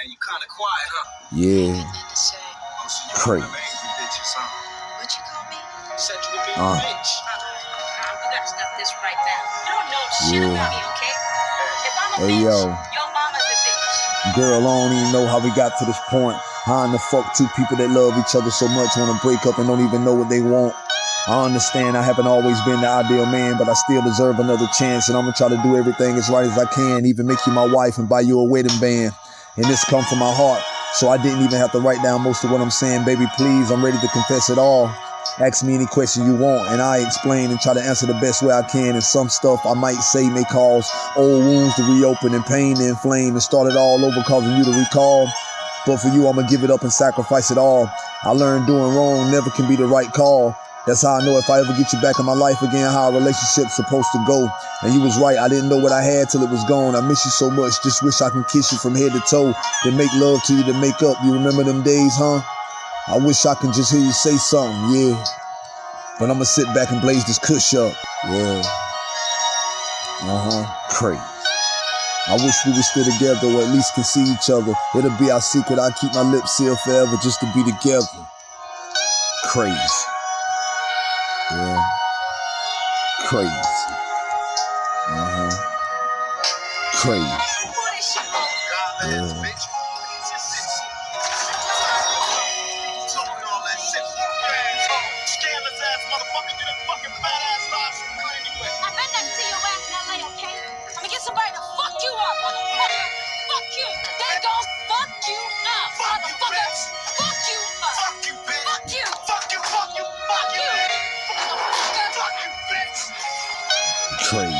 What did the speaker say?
And you kind of quiet, huh? Yeah, Nothing to say. Oh, so you Crazy. one of them angry bitches. What you call me? Said you were being Uh. a bitch. You gotta stop this right now. You don't know shit Yeah. about me, okay? If I'm a Hey, bitch, yo. your mama's a bitch. girl, I don't even know how we got to this point. How in the fuck two people that love each other so much want to break up and don't even know what they want? I understand I haven't always been the ideal man, but I still deserve another chance, and I'm gonna try to do everything as right as I can, even make you my wife and buy you a wedding band. And this come from my heart, so I didn't even have to write down most of what I'm saying. Baby, please, I'm ready to confess it all. Ask me any question you want, and I explain and try to answer the best way I can. And some stuff I might say may cause old wounds to reopen and pain to inflame and start it all over, causing you to recall. But for you, I'ma give it up and sacrifice it all. I learned doing wrong never can be the right call. That's how I know if I ever get you back in my life again, how a relationship's supposed to go. And you was right, I didn't know what I had till it was gone. I miss you so much, just wish I can kiss you from head to toe. Then make love to you to make up. You remember them days, huh? I wish I can just hear you say something, yeah. But I'ma sit back and blaze this kush up. Yeah. Uh-huh. Crazy. I wish we were still together or at least can see each other. It'll be our secret. I keep my lips sealed forever just to be together. Crazy. Yeah. Crazy. Uh-huh. Crazy. She for? God, man, Yeah. train.